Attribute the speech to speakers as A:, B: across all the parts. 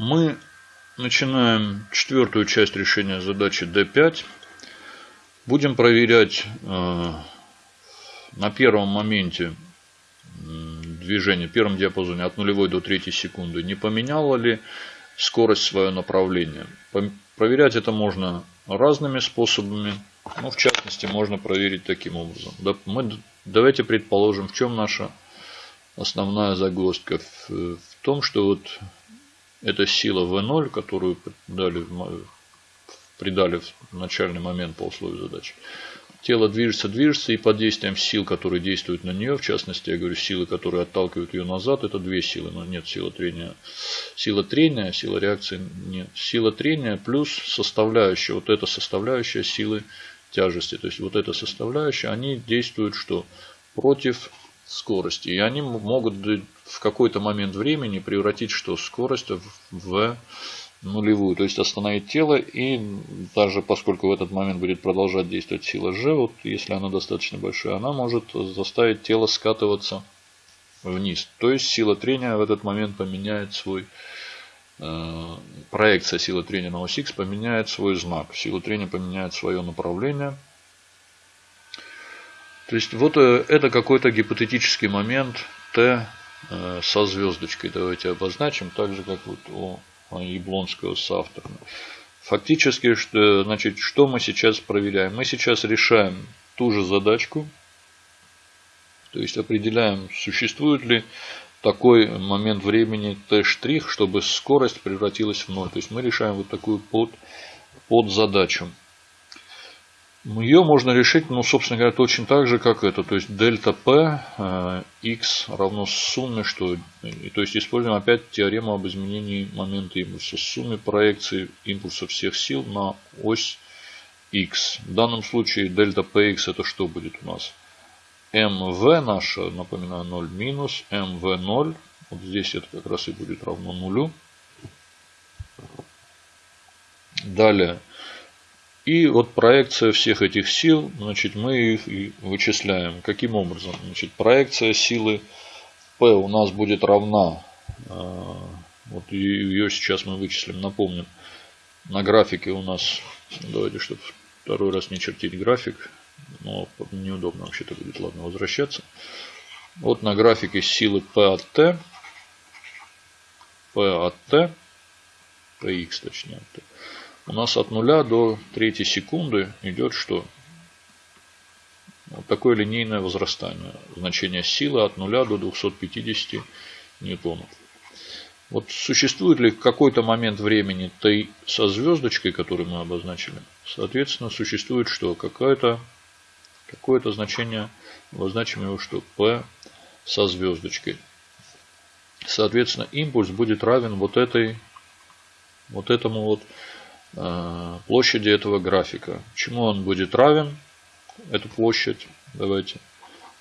A: Мы начинаем четвертую часть решения задачи D5. Будем проверять э, на первом моменте движения, первом диапазоне от нулевой до третьей секунды, не поменяла ли скорость свое направление. Проверять это можно разными способами. Ну, в частности, можно проверить таким образом. Мы, давайте предположим, в чем наша основная загвоздка. В, в том, что вот эта сила V0, которую дали, придали в начальный момент по условию задачи, тело движется, движется, и под действием сил, которые действуют на нее, в частности, я говорю, силы, которые отталкивают ее назад, это две силы, но нет силы трения. Сила трения, сила реакции нет. Сила трения плюс составляющая, вот эта составляющая силы тяжести. То есть вот эта составляющая, они действуют что? Против скорости. И они могут в какой-то момент времени превратить что? Скорость в нулевую, то есть остановить тело и даже поскольку в этот момент будет продолжать действовать сила G, вот если она достаточно большая, она может заставить тело скатываться вниз. То есть сила трения в этот момент поменяет свой, э, проекция силы трения на ось X поменяет свой знак, сила трения поменяет свое направление. То есть вот э, это какой-то гипотетический момент T э, со звездочкой. Давайте обозначим, так же как вот у Яблонского с автором. Фактически, что, значит, что мы сейчас проверяем? Мы сейчас решаем ту же задачку, то есть определяем, существует ли такой момент времени t', чтобы скорость превратилась в ноль. То есть мы решаем вот такую под, под задачу. Ее можно решить, ну, собственно говоря, точно так же, как это. То есть дельта P x э, равно сумме, что... То есть используем опять теорему об изменении момента импульса. Сумме проекции импульса всех сил на ось x. В данном случае дельта Px это что будет у нас? mv наша, напоминаю, 0 минус mv0. Вот здесь это как раз и будет равно нулю. Далее и вот проекция всех этих сил, значит, мы их вычисляем. Каким образом? Значит, проекция силы P у нас будет равна, а, вот ее сейчас мы вычислим, напомним, на графике у нас, давайте, чтобы второй раз не чертить график, но неудобно вообще-то будет, ладно, возвращаться. Вот на графике силы P от T, P от T, Px точнее, у нас от нуля до третьей секунды идет что? Вот такое линейное возрастание. Значение силы от нуля до 250 ньютонов. Вот существует ли какой-то момент времени Т со звездочкой, который мы обозначили? Соответственно, существует что? Какое-то какое, -то, значение, обозначим его что? P со звездочкой. Соответственно, импульс будет равен вот этой, вот этому вот площади этого графика. Чему он будет равен? Эту площадь. Давайте.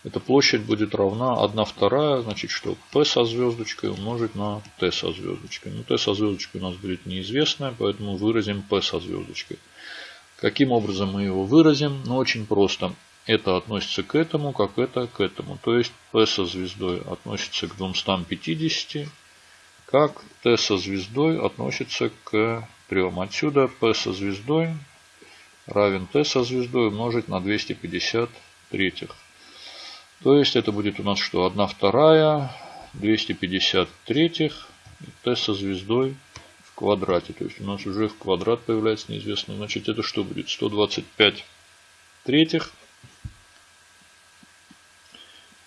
A: Эта площадь будет равна 1 вторая, значит что p со звездочкой умножить на t со звездочкой. Ну t со звездочкой у нас будет неизвестное, поэтому выразим p со звездочкой. Каким образом мы его выразим? Ну очень просто. Это относится к этому, как это к этому. То есть p со звездой относится к 250, как t со звездой относится к трем. Отсюда P со звездой равен T со звездой умножить на 250 третьих. То есть это будет у нас что? 1 вторая, 250 третьих, T со звездой в квадрате. То есть у нас уже в квадрат появляется неизвестно. Значит это что будет? 125 третьих.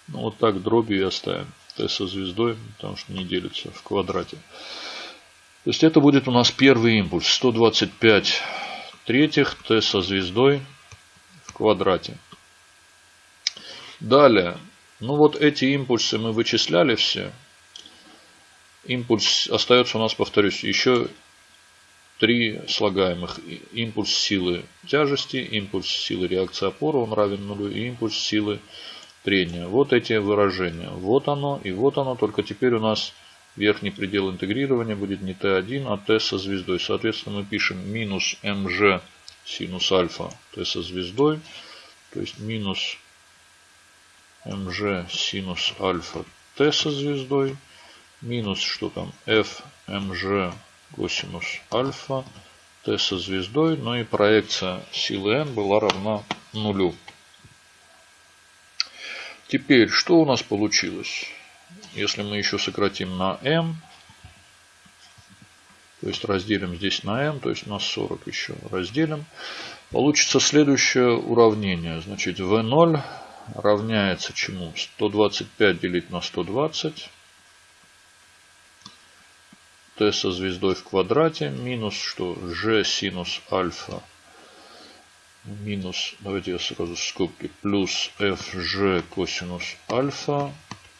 A: Ну, вот так дробью и оставим. T со звездой, потому что не делится в квадрате. То есть это будет у нас первый импульс. 125 третьих t со звездой в квадрате. Далее. Ну вот эти импульсы мы вычисляли все. Импульс остается у нас, повторюсь, еще три слагаемых. Импульс силы тяжести, импульс силы реакции опоры, он равен нулю, и импульс силы трения. Вот эти выражения. Вот оно и вот оно. Только теперь у нас Верхний предел интегрирования будет не t1, а t со звездой. Соответственно, мы пишем минус mg синус альфа t со звездой. То есть минус mg синус альфа t со звездой. Минус что там f mg косинус альфа t со звездой. Ну и проекция силы n была равна нулю. Теперь, что у нас получилось? Если мы еще сократим на m, то есть разделим здесь на m, то есть на 40 еще разделим, получится следующее уравнение. Значит, v0 равняется чему? 125 делить на 120 t со звездой в квадрате минус что? g синус альфа минус, давайте я сразу скобки, плюс fg косинус альфа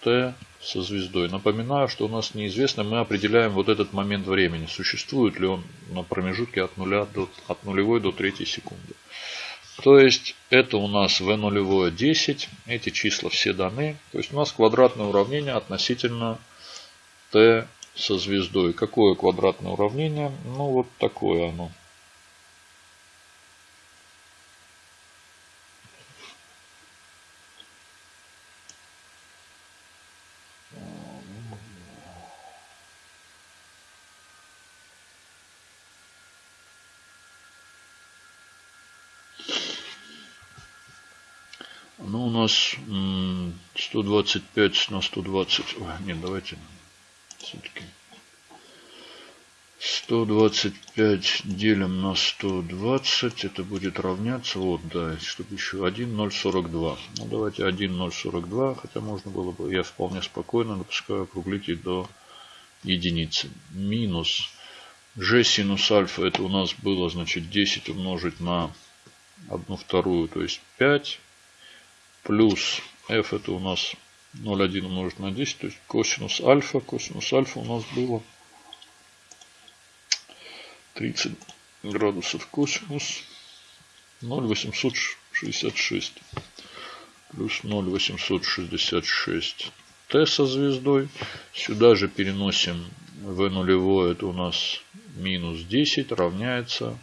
A: t со звездой. Напоминаю, что у нас неизвестно, мы определяем вот этот момент времени. Существует ли он на промежутке от, нуля до, от нулевой до третьей секунды. То есть это у нас v нулевое 10. Эти числа все даны. То есть у нас квадратное уравнение относительно t со звездой. Какое квадратное уравнение? Ну, вот такое оно. Ну, у нас 125 на 120. Ой, нет, давайте все-таки 125 делим на 120. Это будет равняться. Вот, да, чтобы еще 1,042. Ну, давайте 1,042. Хотя можно было бы, я вполне спокойно допускаю округлить и до единицы. Минус g синус альфа. Это у нас было, значит, 10 умножить на 1 вторую, то есть 5. Плюс f это у нас 0,1 умножить на 10, то есть косинус альфа. Косинус альфа у нас было 30 градусов косинус 0,866 плюс 0,866 t со звездой. Сюда же переносим v нулевое, это у нас минус 10 равняется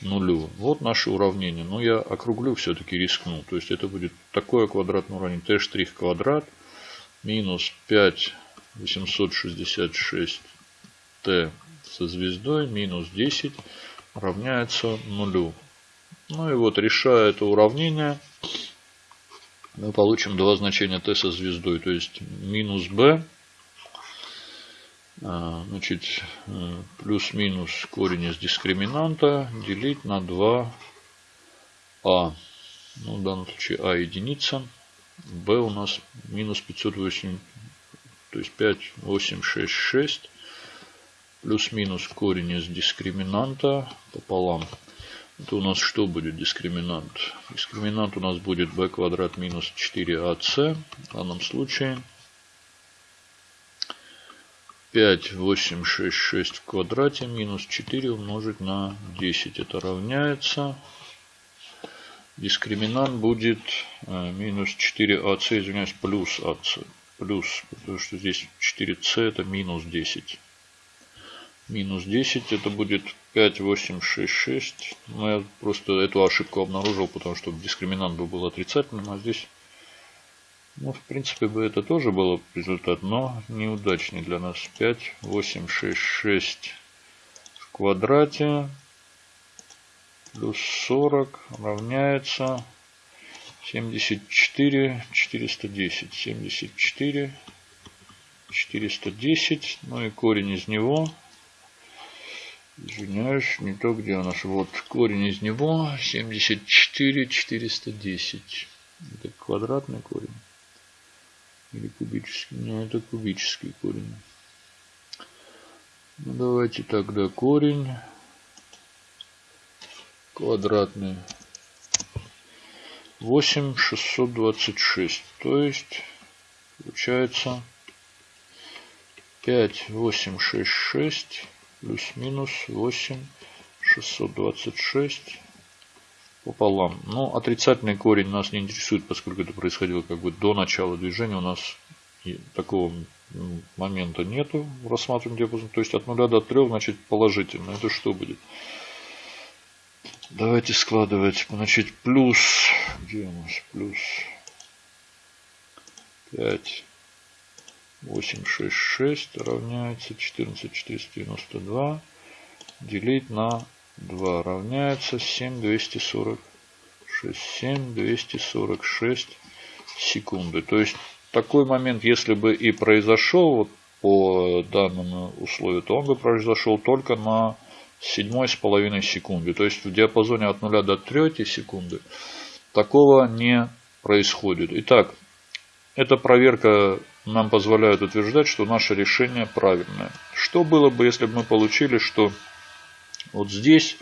A: нулю. Вот наше уравнение. Но я округлю, все-таки рискну. То есть это будет такое квадратное уравнение. t' квадрат минус 5 866 t со звездой минус 10 равняется нулю. Ну и вот решая это уравнение, мы получим два значения t со звездой. То есть минус b, значит, э, плюс-минус корень из дискриминанта делить на 2а. Ну, в данном случае а единица b у нас минус 508, то есть 5, 8, 6, 6. Плюс-минус корень из дискриминанта пополам. Это у нас что будет дискриминант? Дискриминант у нас будет b квадрат минус 4ac. В данном случае 5, 8, 6, 6 в квадрате минус 4 умножить на 10. Это равняется Дискриминант будет э, минус 4ac, извиняюсь, плюс ac. Плюс, потому что здесь 4c это минус 10. Минус 10 это будет 5, 8, 6, 6. Но я просто эту ошибку обнаружил, потому что дискриминант бы был отрицательным, а здесь, ну, в принципе, бы это тоже было результат, но неудачный для нас. 5, 8, 6, 6 в квадрате. Плюс 40 равняется 74 410 74 410 ну и корень из него. Извиняюсь не то где у нас вот корень из него 74 410 это квадратный корень или кубический? Не это кубический корень. Ну давайте тогда корень. Квадратный. 8 626 то есть получается 5 8 6 6 плюс минус 8 626 пополам. Но отрицательный корень нас не интересует, поскольку это происходило как бы до начала движения. У нас такого момента нету в рассматриваемом диапазоне. То есть от 0 до 3 значит положительно. Это что будет? Давайте складывать. Значит, плюс. Где у нас плюс? 5. 8, 6, 6 равняется 14, 492. делить на 2 равняется 7246. 7246 секунды. То есть такой момент, если бы и произошел вот по данному условию, то он бы произошел только на седьмой с половиной секунды. То есть в диапазоне от 0 до 3 секунды такого не происходит. Итак, эта проверка нам позволяет утверждать, что наше решение правильное. Что было бы, если бы мы получили, что вот здесь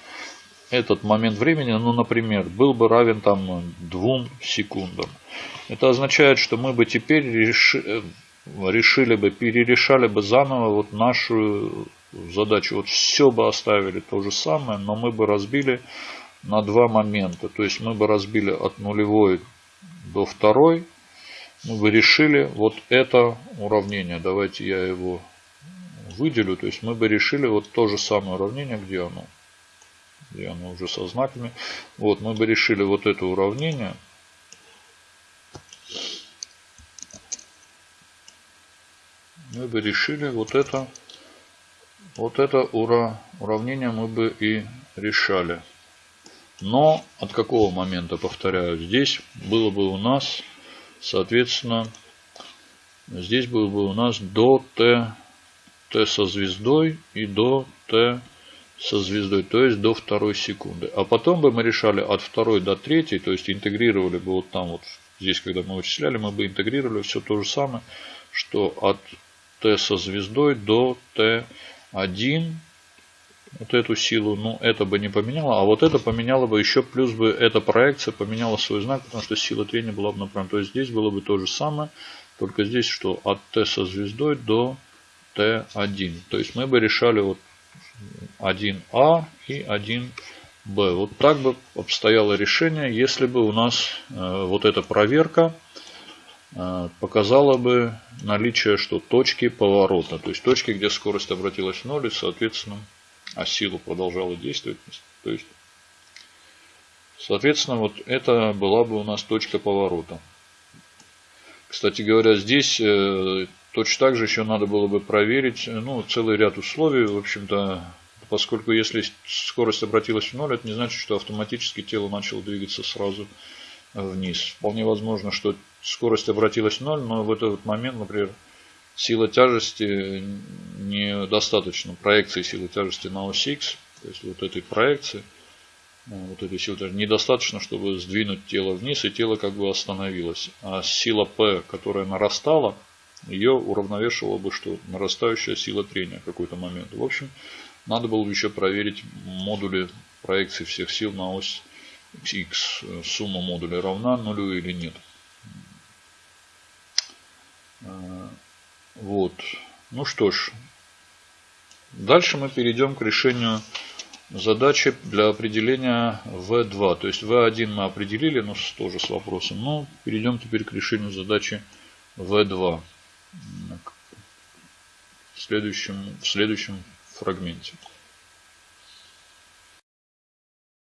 A: этот момент времени, ну, например, был бы равен там двум секундам. Это означает, что мы бы теперь реши, решили бы, перерешали бы заново вот нашу задачу. Вот все бы оставили то же самое, но мы бы разбили на два момента. То есть мы бы разбили от нулевой до второй. Мы бы решили вот это уравнение. Давайте я его выделю. То есть мы бы решили вот то же самое уравнение, где оно. Где оно уже со знаками. Вот мы бы решили вот это уравнение. Мы бы решили вот это вот это ура, уравнение мы бы и решали. Но от какого момента, повторяю, здесь было бы у нас, соответственно, здесь было бы у нас до t, t со звездой и до t со звездой, то есть до второй секунды. А потом бы мы решали от второй до третьей, то есть интегрировали бы вот там вот, здесь когда мы вычисляли, мы бы интегрировали все то же самое, что от t со звездой до t 1 вот эту силу, ну это бы не поменяло, а вот это поменяло бы еще, плюс бы эта проекция поменяла свой знак, потому что сила трения была бы направлена. То есть здесь было бы то же самое, только здесь что от Т со звездой до Т1. То есть мы бы решали вот 1А и 1Б. Вот так бы обстояло решение, если бы у нас э, вот эта проверка Э, показала бы наличие что точки поворота. То есть точки, где скорость обратилась в ноль и, соответственно, а сила продолжала действовать. То есть, соответственно, вот это была бы у нас точка поворота. Кстати говоря, здесь э, точно так же еще надо было бы проверить ну, целый ряд условий. В общем-то, поскольку если скорость обратилась в ноль, это не значит, что автоматически тело начало двигаться сразу вниз. Вполне возможно, что скорость обратилась в ноль, но в этот момент, например, сила тяжести недостаточно. Проекции силы тяжести на ось X, то есть вот этой проекции, э, вот этой силы тяжести, недостаточно, чтобы сдвинуть тело вниз, и тело как бы остановилось. А сила P, которая нарастала, ее уравновешивала бы что? Нарастающая сила трения какой-то момент. В общем, надо было бы еще проверить модули проекции всех сил на ось x. Сумма модулей равна нулю или нет. Э, вот. Ну что ж. Дальше мы перейдем к решению задачи для определения V2. То есть V1 мы определили, но тоже с вопросом. Но перейдем теперь к решению задачи V2 в следующем, в следующем фрагменте.